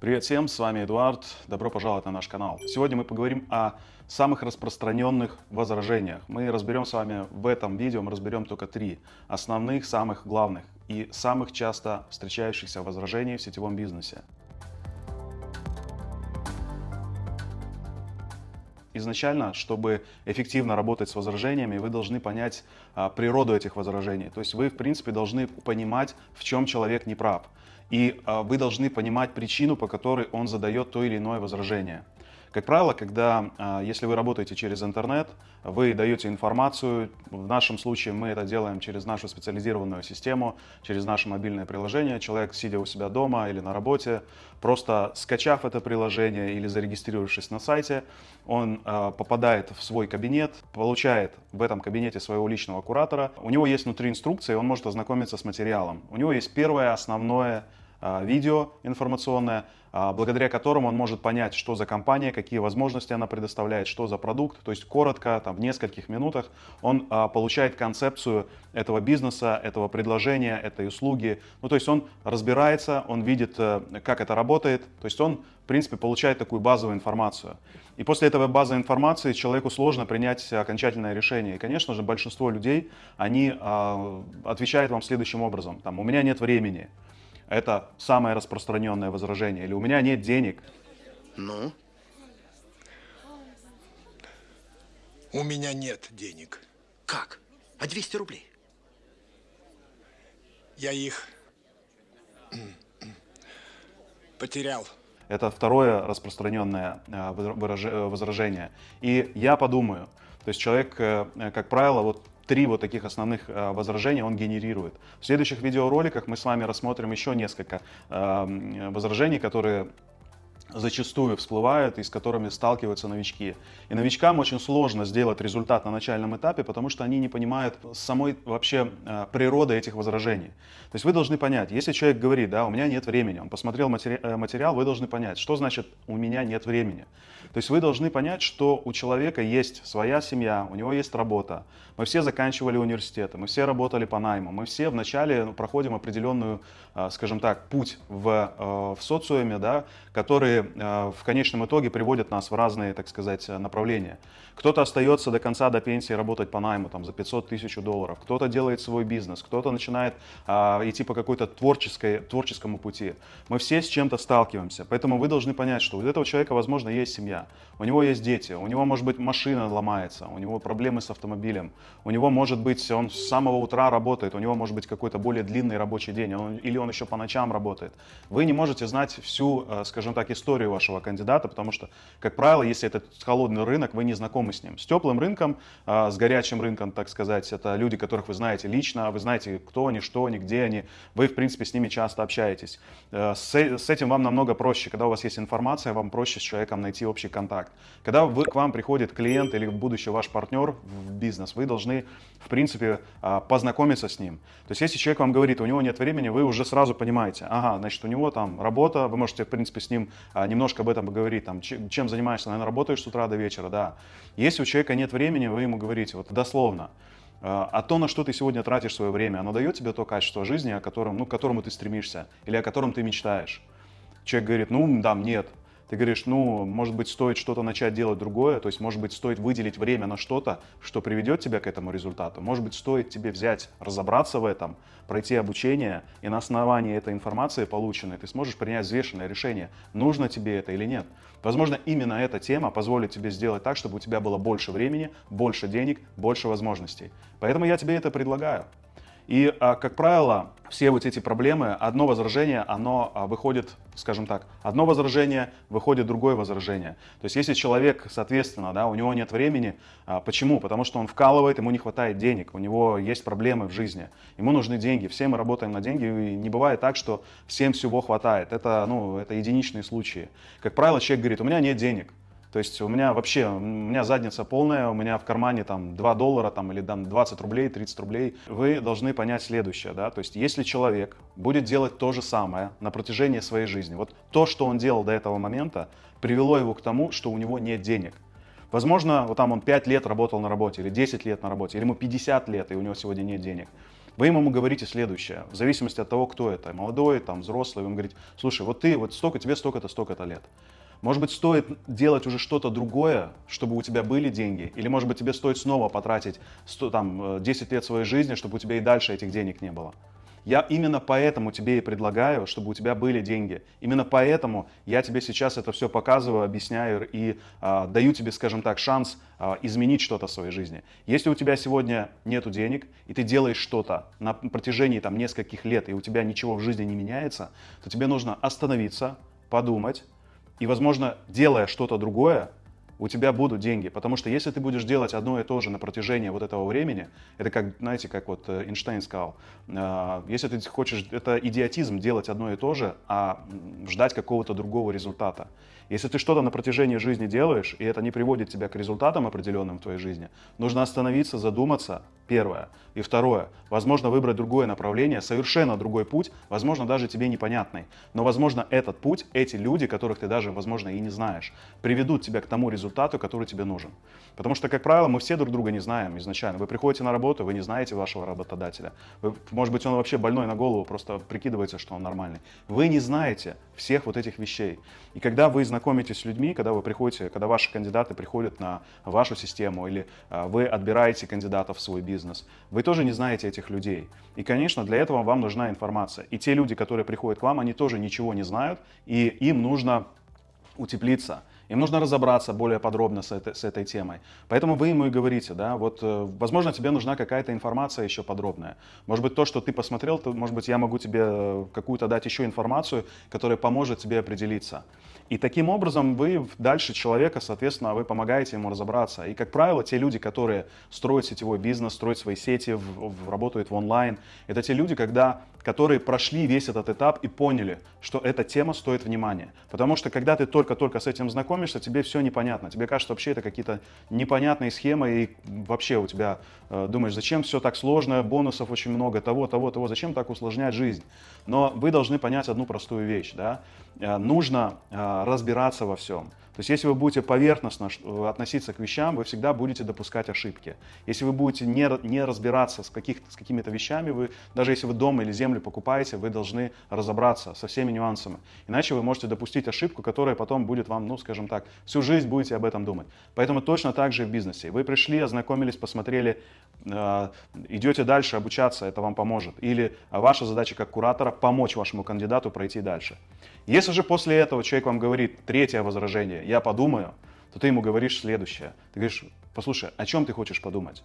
Привет всем, с вами Эдуард, добро пожаловать на наш канал. Сегодня мы поговорим о самых распространенных возражениях. Мы разберем с вами в этом видео, мы разберем только три основных, самых главных и самых часто встречающихся возражений в сетевом бизнесе. Изначально, чтобы эффективно работать с возражениями, вы должны понять а, природу этих возражений. То есть вы, в принципе, должны понимать, в чем человек не прав. И а, вы должны понимать причину, по которой он задает то или иное возражение. Как правило, когда, а, если вы работаете через интернет, вы даете информацию, в нашем случае мы это делаем через нашу специализированную систему, через наше мобильное приложение. Человек, сидя у себя дома или на работе, просто скачав это приложение или зарегистрировавшись на сайте, он а, попадает в свой кабинет, получает в этом кабинете своего личного куратора. У него есть внутри инструкции, он может ознакомиться с материалом. У него есть первое основное видео информационное, а, благодаря которому он может понять, что за компания, какие возможности она предоставляет, что за продукт. То есть коротко, там, в нескольких минутах он а, получает концепцию этого бизнеса, этого предложения, этой услуги. Ну, то есть он разбирается, он видит, э, как это работает. То есть он, в принципе, получает такую базовую информацию. И после этого базовой информации человеку сложно принять окончательное решение. И, конечно же, большинство людей, они отвечают вам следующим образом. Там, у меня нет времени. Это самое распространенное возражение. Или у меня нет денег. Ну? У меня нет денег. Как? А 200 рублей? Я их потерял. Это второе распространенное э, э, возражение. И я подумаю, то есть человек, э, как правило, вот три вот таких основных э, возражения он генерирует. В следующих видеороликах мы с вами рассмотрим еще несколько э, возражений, которые зачастую всплывают и с которыми сталкиваются новички. И новичкам очень сложно сделать результат на начальном этапе, потому что они не понимают самой вообще э, природы этих возражений. То есть вы должны понять, если человек говорит, да, у меня нет времени, он посмотрел матери э, материал, вы должны понять, что значит у меня нет времени. То есть вы должны понять, что у человека есть своя семья, у него есть работа. Мы все заканчивали университеты, мы все работали по найму, мы все вначале проходим определенную, э, скажем так, путь в, в социуме, да, который Э, в конечном итоге приводят нас в разные, так сказать, направления. Кто-то остается до конца, до пенсии работать по найму там, за 500 тысяч долларов, кто-то делает свой бизнес, кто-то начинает а, идти по какой-то творческой, творческому пути. Мы все с чем-то сталкиваемся, поэтому вы должны понять, что у этого человека, возможно, есть семья, у него есть дети, у него, может быть, машина ломается, у него проблемы с автомобилем, у него, может быть, он с самого утра работает, у него, может быть, какой-то более длинный рабочий день, он, или он еще по ночам работает. Вы не можете знать всю, э, скажем так, историю вашего кандидата, потому что, как правило, если это холодный рынок, вы не знакомы с ним. С теплым рынком, а, с горячим рынком, так сказать, это люди, которых вы знаете лично, вы знаете, кто они, что они, где они, вы, в принципе, с ними часто общаетесь. Э, с, с этим вам намного проще. Когда у вас есть информация, вам проще с человеком найти общий контакт. Когда вы, к вам приходит клиент или будущий ваш партнер в бизнес, вы должны, в принципе, а, познакомиться с ним. То есть, если человек вам говорит, у него нет времени, вы уже сразу понимаете, ага, значит, у него там работа, вы можете, в принципе, с ним немножко об этом поговорить, там, чем занимаешься, наверное, работаешь с утра до вечера, да. Если у человека нет времени, вы ему говорите, вот дословно, «А, а то, на что ты сегодня тратишь свое время, оно дает тебе то качество жизни, о котором, ну, к которому ты стремишься или о котором ты мечтаешь. Человек говорит, ну, да, нет. Ты говоришь, ну, может быть, стоит что-то начать делать другое, то есть, может быть, стоит выделить время на что-то, что приведет тебя к этому результату. Может быть, стоит тебе взять, разобраться в этом, пройти обучение, и на основании этой информации полученной ты сможешь принять взвешенное решение, нужно тебе это или нет. Возможно, именно эта тема позволит тебе сделать так, чтобы у тебя было больше времени, больше денег, больше возможностей. Поэтому я тебе это предлагаю. И, а, как правило, все вот эти проблемы, одно возражение, оно а, выходит, скажем так, одно возражение, выходит другое возражение. То есть если человек, соответственно, да, у него нет времени, а, почему? Потому что он вкалывает, ему не хватает денег, у него есть проблемы в жизни, ему нужны деньги, все мы работаем на деньги, и не бывает так, что всем всего хватает. Это, ну, это единичные случаи. Как правило, человек говорит, у меня нет денег. То есть у меня вообще, у меня задница полная, у меня в кармане там 2 доллара там, или там 20 рублей, 30 рублей. Вы должны понять следующее, да, то есть если человек будет делать то же самое на протяжении своей жизни, вот то, что он делал до этого момента, привело его к тому, что у него нет денег. Возможно, вот там он 5 лет работал на работе, или 10 лет на работе, или ему 50 лет, и у него сегодня нет денег. Вы ему говорите следующее, в зависимости от того, кто это, молодой, там, взрослый, вы ему говорите, слушай, вот ты, вот столько, тебе столько-то, столько-то лет. Может быть, стоит делать уже что-то другое, чтобы у тебя были деньги? Или, может быть, тебе стоит снова потратить 100, там, 10 лет своей жизни, чтобы у тебя и дальше этих денег не было? Я именно поэтому тебе и предлагаю, чтобы у тебя были деньги. Именно поэтому я тебе сейчас это все показываю, объясняю и а, даю тебе, скажем так, шанс а, изменить что-то в своей жизни. Если у тебя сегодня нет денег, и ты делаешь что-то на протяжении там, нескольких лет, и у тебя ничего в жизни не меняется, то тебе нужно остановиться, подумать, и, возможно, делая что-то другое, у тебя будут деньги. Потому что если ты будешь делать одно и то же на протяжении вот этого времени, это как, знаете, как вот э, Эйнштейн сказал, э, если ты хочешь, это идиотизм делать одно и то же, а ждать какого-то другого результата. Если ты что-то на протяжении жизни делаешь, и это не приводит тебя к результатам определенным в твоей жизни, нужно остановиться, задуматься, первое. И второе, возможно выбрать другое направление, совершенно другой путь, возможно даже тебе непонятный. Но возможно этот путь, эти люди, которых ты даже, возможно, и не знаешь, приведут тебя к тому результату, который тебе нужен. Потому что, как правило, мы все друг друга не знаем изначально. Вы приходите на работу, вы не знаете вашего работодателя. Вы, может быть, он вообще больной на голову, просто прикидывается, что он нормальный. Вы не знаете всех вот этих вещей. И когда вы знакомитесь с людьми, когда вы приходите, когда ваши кандидаты приходят на вашу систему или а, вы отбираете кандидатов в свой бизнес, вы тоже не знаете этих людей. И, конечно, для этого вам нужна информация. И те люди, которые приходят к вам, они тоже ничего не знают, и им нужно утеплиться. Им нужно разобраться более подробно с этой, с этой темой. Поэтому вы ему и говорите, да, вот, э, возможно, тебе нужна какая-то информация еще подробная. Может быть, то, что ты посмотрел, то, может быть, я могу тебе э, какую-то дать еще информацию, которая поможет тебе определиться. И таким образом вы дальше человека, соответственно, вы помогаете ему разобраться. И, как правило, те люди, которые строят сетевой бизнес, строят свои сети, в, в, работают в онлайн, это те люди, когда, которые прошли весь этот этап и поняли, что эта тема стоит внимания. Потому что, когда ты только-только с этим знакомишься, тебе все непонятно. Тебе кажется, вообще это какие-то непонятные схемы, и вообще у тебя э, думаешь, зачем все так сложно, бонусов очень много, того, того, того, зачем так усложнять жизнь. Но вы должны понять одну простую вещь, да, э, нужно э, разбираться во всем. То есть если вы будете поверхностно относиться к вещам, вы всегда будете допускать ошибки. Если вы будете не, не разбираться с, каких, с какими-то вещами, вы, даже если вы дом или землю покупаете, вы должны разобраться со всеми нюансами. Иначе вы можете допустить ошибку, которая потом будет вам, ну скажем так, всю жизнь будете об этом думать. Поэтому точно так же и в бизнесе. Вы пришли, ознакомились, посмотрели, э, идете дальше обучаться, это вам поможет. Или ваша задача как куратора помочь вашему кандидату пройти дальше. Если же после этого человек вам говорит третье возражение, я подумаю, то ты ему говоришь следующее. Ты говоришь, послушай, о чем ты хочешь подумать?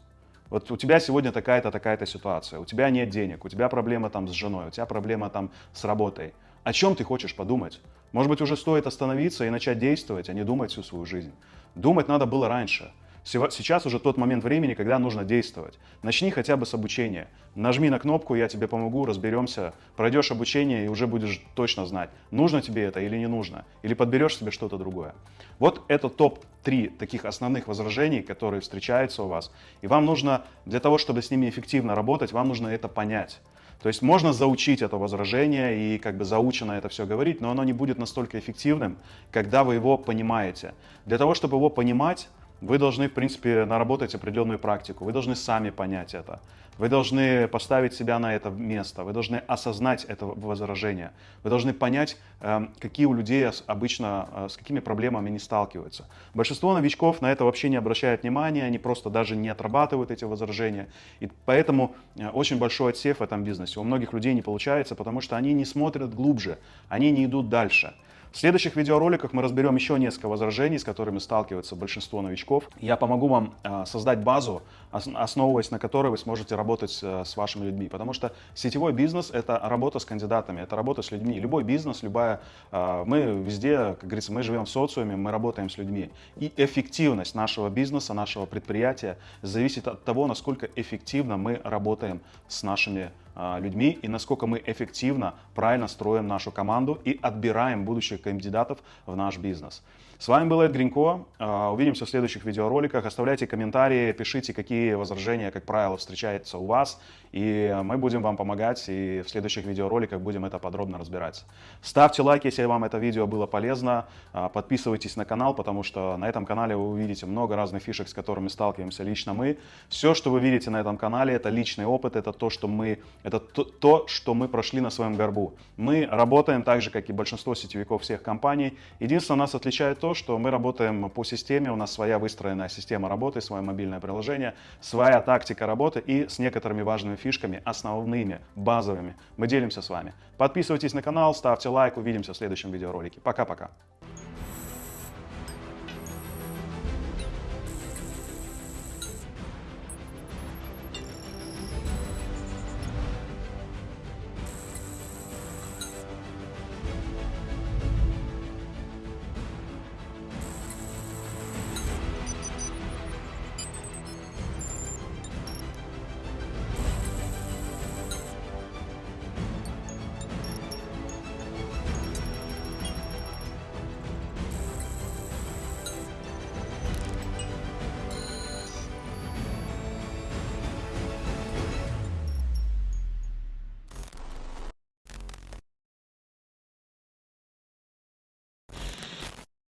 Вот у тебя сегодня такая-то, такая-то ситуация, у тебя нет денег, у тебя проблема там с женой, у тебя проблема там с работой. О чем ты хочешь подумать? Может быть, уже стоит остановиться и начать действовать, а не думать всю свою жизнь. Думать надо было раньше. Сейчас уже тот момент времени, когда нужно действовать. Начни хотя бы с обучения. Нажми на кнопку, я тебе помогу, разберемся. Пройдешь обучение и уже будешь точно знать, нужно тебе это или не нужно. Или подберешь себе что-то другое. Вот это топ-3 таких основных возражений, которые встречаются у вас. И вам нужно, для того, чтобы с ними эффективно работать, вам нужно это понять. То есть можно заучить это возражение и как бы заучено это все говорить, но оно не будет настолько эффективным, когда вы его понимаете. Для того, чтобы его понимать, вы должны, в принципе, наработать определенную практику, вы должны сами понять это. Вы должны поставить себя на это место, вы должны осознать это возражение, вы должны понять, эм, какие у людей обычно, э, с какими проблемами они сталкиваются. Большинство новичков на это вообще не обращают внимания, они просто даже не отрабатывают эти возражения. И поэтому э, очень большой отсев в этом бизнесе. У многих людей не получается, потому что они не смотрят глубже, они не идут дальше. В следующих видеороликах мы разберем еще несколько возражений, с которыми сталкиваются большинство новичков. Я помогу вам э, создать базу, основываясь на которой вы сможете работать э, с вашими людьми. Потому что сетевой бизнес — это работа с кандидатами, это работа с людьми. Любой бизнес, любая... Э, мы везде, как говорится, мы живем в социуме, мы работаем с людьми. И эффективность нашего бизнеса, нашего предприятия зависит от того, насколько эффективно мы работаем с нашими людьми и насколько мы эффективно, правильно строим нашу команду и отбираем будущих кандидатов в наш бизнес. С вами был Эд Гринько. А, Увидимся в следующих видеороликах. Оставляйте комментарии, пишите, какие возражения, как правило, встречаются у вас. И мы будем вам помогать, и в следующих видеороликах будем это подробно разбирать. Ставьте лайк, если вам это видео было полезно. А, Подписывайтесь на канал, потому что на этом канале вы увидите много разных фишек, с которыми сталкиваемся лично мы. Все, что вы видите на этом канале, это личный опыт, это то, что мы, это то, то, что мы прошли на своем горбу. Мы работаем так же, как и большинство сетевиков всех компаний. Единственное, нас отличает то, что мы работаем по системе, у нас своя выстроенная система работы, свое мобильное приложение, своя тактика работы и с некоторыми важными фишками, основными, базовыми. Мы делимся с вами. Подписывайтесь на канал, ставьте лайк, увидимся в следующем видеоролике. Пока-пока.